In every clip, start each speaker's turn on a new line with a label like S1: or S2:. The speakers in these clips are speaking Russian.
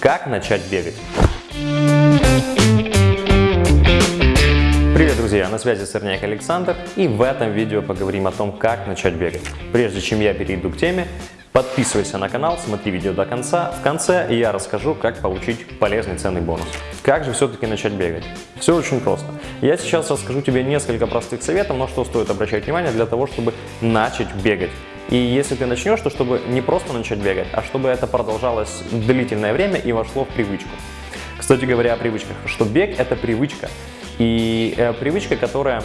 S1: как начать бегать. Привет, друзья! На связи Сырняк Александр и в этом видео поговорим о том, как начать бегать. Прежде чем я перейду к теме, подписывайся на канал, смотри видео до конца. В конце я расскажу, как получить полезный ценный бонус. Как же все-таки начать бегать? Все очень просто. Я сейчас расскажу тебе несколько простых советов, на что стоит обращать внимание для того, чтобы начать бегать. И если ты начнешь, то чтобы не просто начать бегать, а чтобы это продолжалось длительное время и вошло в привычку. Кстати говоря о привычках, что бег это привычка. И э, привычка, которая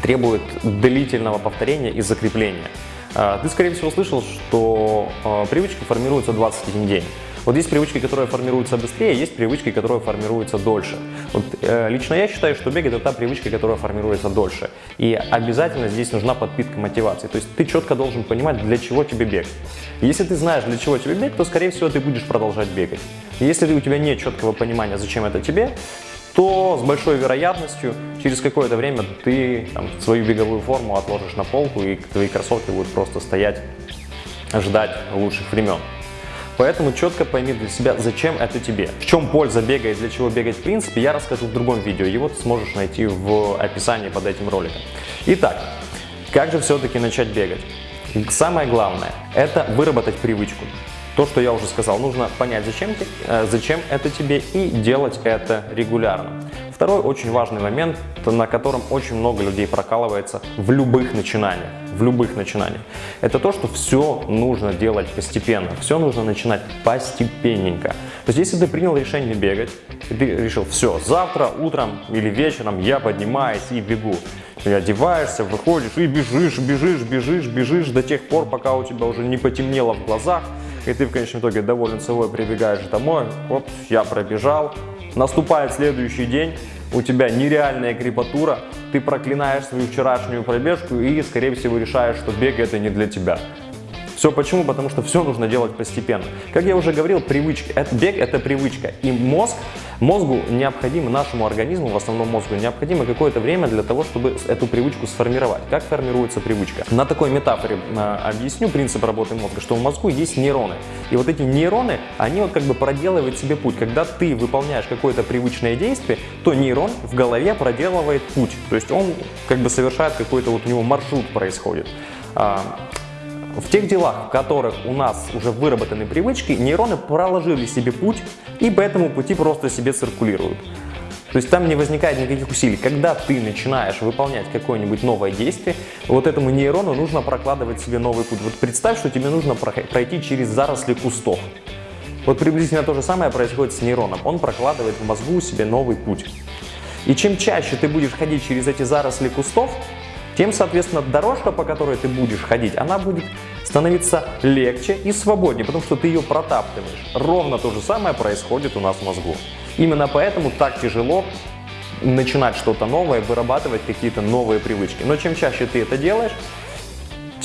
S1: требует длительного повторения и закрепления. Э, ты, скорее всего, слышал, что э, привычки формируются 21 день. Вот есть привычки, которые формируются быстрее, есть привычки, которые формируются дольше. Вот, э, лично я считаю, что бег это та привычка, которая формируется дольше. И обязательно здесь нужна подпитка мотивации. То есть ты четко должен понимать, для чего тебе бег. Если ты знаешь, для чего тебе бег, то, скорее всего, ты будешь продолжать бегать. Если у тебя нет четкого понимания, зачем это тебе, то с большой вероятностью через какое-то время ты там, свою беговую форму отложишь на полку и твои кроссовки будут просто стоять, ждать лучших времен. Поэтому четко пойми для себя, зачем это тебе. В чем польза бега и для чего бегать в принципе, я расскажу в другом видео. Его ты сможешь найти в описании под этим роликом. Итак, как же все-таки начать бегать? Самое главное – это выработать привычку. То, что я уже сказал, нужно понять, зачем, э, зачем это тебе и делать это регулярно. Второй очень важный момент, на котором очень много людей прокалывается в любых начинаниях. В любых начинаниях. Это то, что все нужно делать постепенно. Все нужно начинать постепенненько. То есть, если ты принял решение бегать, ты решил, все, завтра утром или вечером я поднимаюсь и бегу. Ты одеваешься, выходишь и бежишь, бежишь, бежишь, бежишь до тех пор, пока у тебя уже не потемнело в глазах, и ты в конечном итоге доволен собой прибегаешь домой, вот я пробежал, Наступает следующий день, у тебя нереальная крепатура, ты проклинаешь свою вчерашнюю пробежку и, скорее всего, решаешь, что бег это не для тебя. Все почему? Потому что все нужно делать постепенно. Как я уже говорил, привычки. Это, бег – это привычка. И мозг, мозгу необходимо, нашему организму, в основном мозгу, необходимо какое-то время для того, чтобы эту привычку сформировать. Как формируется привычка? На такой метафоре э, объясню принцип работы мозга, что в мозгу есть нейроны. И вот эти нейроны, они вот как бы проделывают себе путь. Когда ты выполняешь какое-то привычное действие, то нейрон в голове проделывает путь. То есть он как бы совершает какой-то вот у него маршрут происходит. В тех делах, в которых у нас уже выработаны привычки, нейроны проложили себе путь и по этому пути просто себе циркулируют. То есть там не возникает никаких усилий. Когда ты начинаешь выполнять какое-нибудь новое действие, вот этому нейрону нужно прокладывать себе новый путь. Вот представь, что тебе нужно пройти через заросли кустов. Вот приблизительно то же самое происходит с нейроном. Он прокладывает в мозгу себе новый путь. И чем чаще ты будешь ходить через эти заросли кустов, тем, соответственно, дорожка, по которой ты будешь ходить, она будет становиться легче и свободнее, потому что ты ее протаптываешь. Ровно то же самое происходит у нас в мозгу. Именно поэтому так тяжело начинать что-то новое, вырабатывать какие-то новые привычки. Но чем чаще ты это делаешь,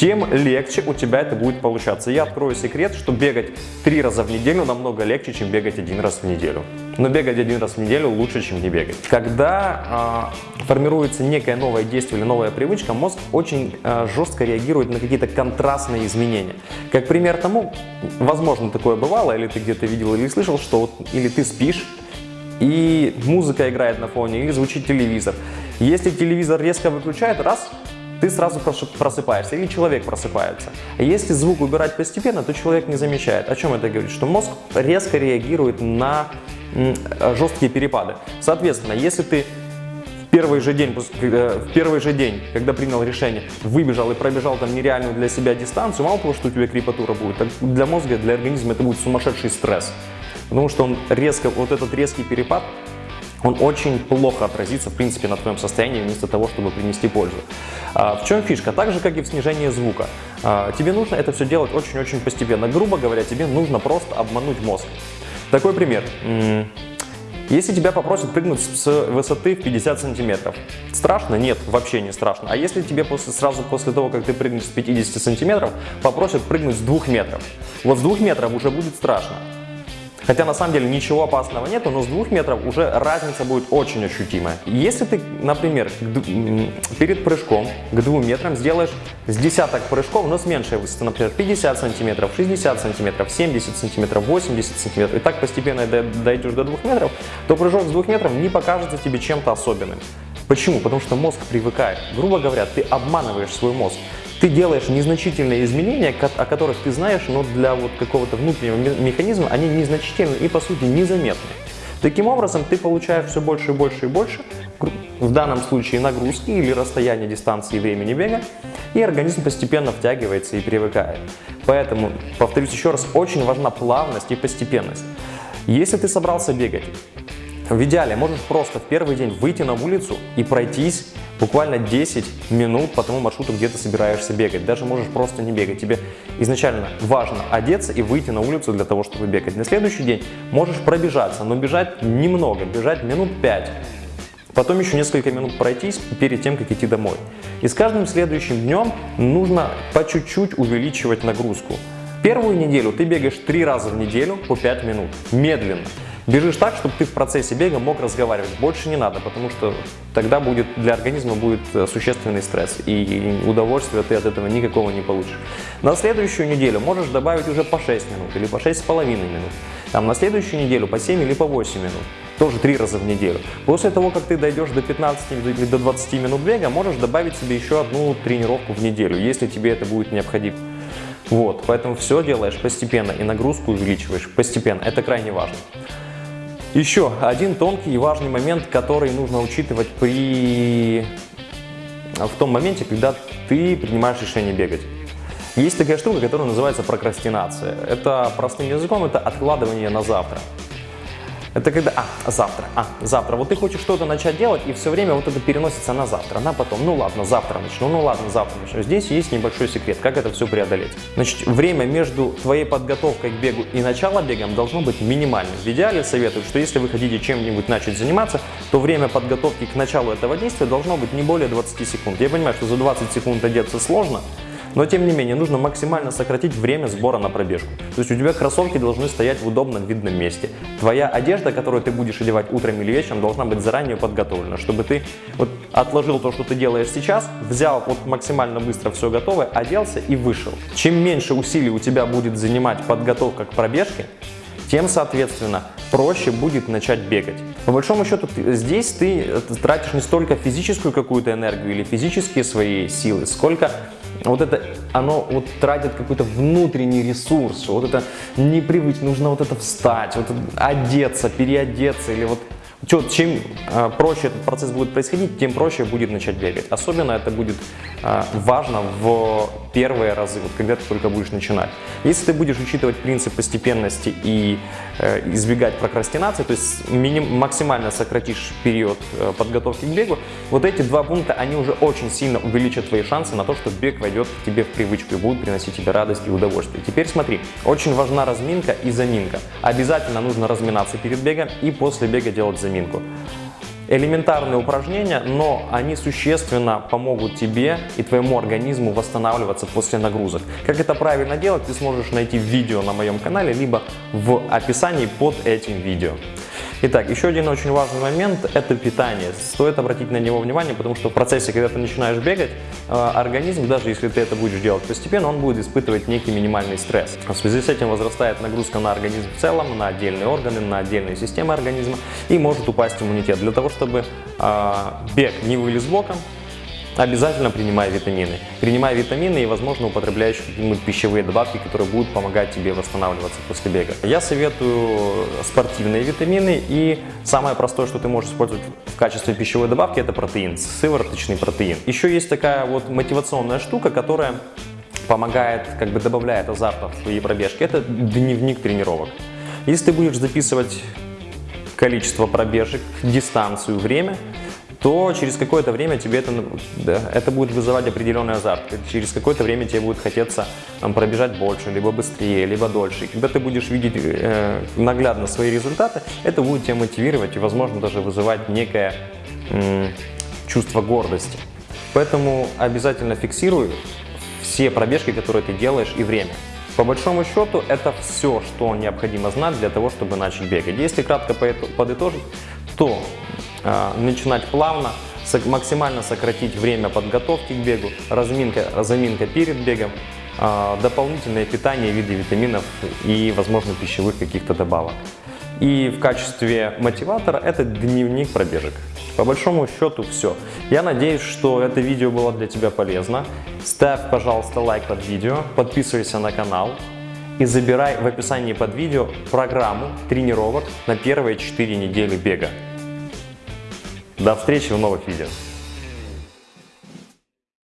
S1: тем легче у тебя это будет получаться. Я открою секрет, что бегать три раза в неделю намного легче, чем бегать один раз в неделю. Но бегать один раз в неделю лучше, чем не бегать. Когда э, формируется некое новое действие или новая привычка, мозг очень э, жестко реагирует на какие-то контрастные изменения. Как пример тому, возможно, такое бывало, или ты где-то видел или слышал, что вот, или ты спишь, и музыка играет на фоне, или звучит телевизор. Если телевизор резко выключает, раз, ты сразу просыпаешься или человек просыпается. Если звук убирать постепенно, то человек не замечает. О чем это говорит? Что мозг резко реагирует на жесткие перепады. Соответственно, если ты в первый же день, в первый же день, когда принял решение, выбежал и пробежал там нереальную для себя дистанцию, мало того, что у тебя крепатура будет, так для мозга, для организма это будет сумасшедший стресс. Потому что он резко, вот этот резкий перепад он очень плохо отразится, в принципе, на твоем состоянии, вместо того, чтобы принести пользу. А, в чем фишка? Так же, как и в снижении звука. А, тебе нужно это все делать очень-очень постепенно. Грубо говоря, тебе нужно просто обмануть мозг. Такой пример. Если тебя попросят прыгнуть с высоты в 50 сантиметров, страшно? Нет, вообще не страшно. А если тебе после, сразу после того, как ты прыгнешь с 50 сантиметров, попросят прыгнуть с 2 метров, вот с 2 метров уже будет страшно. Хотя на самом деле ничего опасного нету, но с двух метров уже разница будет очень ощутимая. Если ты, например, перед прыжком к двум метрам сделаешь с десяток прыжков, но с меньшей высоты, например, 50 сантиметров, 60 сантиметров, 70 сантиметров, 80 сантиметров, и так постепенно дойдешь до двух метров, то прыжок с двух метров не покажется тебе чем-то особенным. Почему? Потому что мозг привыкает. Грубо говоря, ты обманываешь свой мозг ты делаешь незначительные изменения, о которых ты знаешь, но для вот какого-то внутреннего механизма они незначительны и по сути незаметны. Таким образом, ты получаешь все больше и больше и больше, в данном случае нагрузки или расстояние дистанции времени бега, и организм постепенно втягивается и привыкает. Поэтому, повторюсь еще раз, очень важна плавность и постепенность. Если ты собрался бегать, в идеале можешь просто в первый день выйти на улицу и пройтись буквально 10 минут по тому маршруту, где ты собираешься бегать. Даже можешь просто не бегать. Тебе изначально важно одеться и выйти на улицу для того, чтобы бегать. На следующий день можешь пробежаться, но бежать немного, бежать минут 5. Потом еще несколько минут пройтись перед тем, как идти домой. И с каждым следующим днем нужно по чуть-чуть увеличивать нагрузку. Первую неделю ты бегаешь 3 раза в неделю по 5 минут, медленно. Бежишь так, чтобы ты в процессе бега мог разговаривать. Больше не надо, потому что тогда будет для организма будет э, существенный стресс, и удовольствия ты от этого никакого не получишь. На следующую неделю можешь добавить уже по 6 минут или по 6,5 минут. Там на следующую неделю по 7 или по 8 минут. Тоже 3 раза в неделю. После того, как ты дойдешь до 15 или до 20 минут бега, можешь добавить себе еще одну тренировку в неделю, если тебе это будет необходимо. Вот, поэтому все делаешь постепенно и нагрузку увеличиваешь постепенно. Это крайне важно. Еще один тонкий и важный момент, который нужно учитывать при... в том моменте, когда ты принимаешь решение бегать. Есть такая штука, которая называется прокрастинация. Это простым языком, это откладывание на завтра. Это когда, а, завтра, а, завтра. Вот ты хочешь что-то начать делать, и все время вот это переносится на завтра, на потом. Ну ладно, завтра начну, ну ладно, завтра начну. Здесь есть небольшой секрет, как это все преодолеть. Значит, время между твоей подготовкой к бегу и началом бегом должно быть минимальным. В идеале советую, что если вы хотите чем-нибудь начать заниматься, то время подготовки к началу этого действия должно быть не более 20 секунд. Я понимаю, что за 20 секунд одеться сложно, но тем не менее, нужно максимально сократить время сбора на пробежку. То есть у тебя кроссовки должны стоять в удобном видном месте. Твоя одежда, которую ты будешь одевать утром или вечером, должна быть заранее подготовлена, чтобы ты вот отложил то, что ты делаешь сейчас, взял вот максимально быстро все готовое, оделся и вышел. Чем меньше усилий у тебя будет занимать подготовка к пробежке, тем, соответственно, проще будет начать бегать. По большому счету, здесь ты тратишь не столько физическую какую-то энергию или физические свои силы, сколько вот это, оно вот тратит какой-то внутренний ресурс, вот это непривычно, нужно вот это встать, вот одеться, переодеться или вот чем э, проще этот процесс будет происходить, тем проще будет начать бегать. Особенно это будет э, важно в первые разы, вот когда ты только будешь начинать. Если ты будешь учитывать принцип постепенности и э, избегать прокрастинации, то есть миним, максимально сократишь период э, подготовки к бегу, вот эти два пункта, они уже очень сильно увеличат твои шансы на то, что бег войдет к тебе в привычку и будет приносить тебе радость и удовольствие. Теперь смотри, очень важна разминка и заминка. Обязательно нужно разминаться перед бегом и после бега делать заминку. Элементарные упражнения, но они существенно помогут тебе и твоему организму восстанавливаться после нагрузок. Как это правильно делать, ты сможешь найти видео на моем канале, либо в описании под этим видео. Итак, еще один очень важный момент – это питание. Стоит обратить на него внимание, потому что в процессе, когда ты начинаешь бегать, э, организм, даже если ты это будешь делать постепенно, он будет испытывать некий минимальный стресс. В связи с этим возрастает нагрузка на организм в целом, на отдельные органы, на отдельные системы организма и может упасть иммунитет. Для того, чтобы э, бег не вылез боком, Обязательно принимай витамины. Принимай витамины и, возможно, употребляешь какие-нибудь пищевые добавки, которые будут помогать тебе восстанавливаться после бега. Я советую спортивные витамины и самое простое, что ты можешь использовать в качестве пищевой добавки, это протеин, сывороточный протеин. Еще есть такая вот мотивационная штука, которая помогает, как бы добавляет азарта в твои пробежки. Это дневник тренировок. Если ты будешь записывать количество пробежек, дистанцию, время, то через какое-то время тебе это, да, это будет вызывать определенный азарт. Через какое-то время тебе будет хотеться там, пробежать больше, либо быстрее, либо дольше. И когда ты будешь видеть э, наглядно свои результаты, это будет тебя мотивировать и, возможно, даже вызывать некое э, чувство гордости. Поэтому обязательно фиксируй все пробежки, которые ты делаешь, и время. По большому счету, это все, что необходимо знать для того, чтобы начать бегать. Если кратко подытожить, то начинать плавно, максимально сократить время подготовки к бегу, разминка, заминка перед бегом, э, дополнительное питание в виде витаминов и, возможно, пищевых каких-то добавок. И в качестве мотиватора это дневник пробежек. По большому счету все. Я надеюсь, что это видео было для тебя полезно. Ставь, пожалуйста, лайк под видео, подписывайся на канал и забирай в описании под видео программу тренировок на первые 4 недели бега. До встречи в новых видео.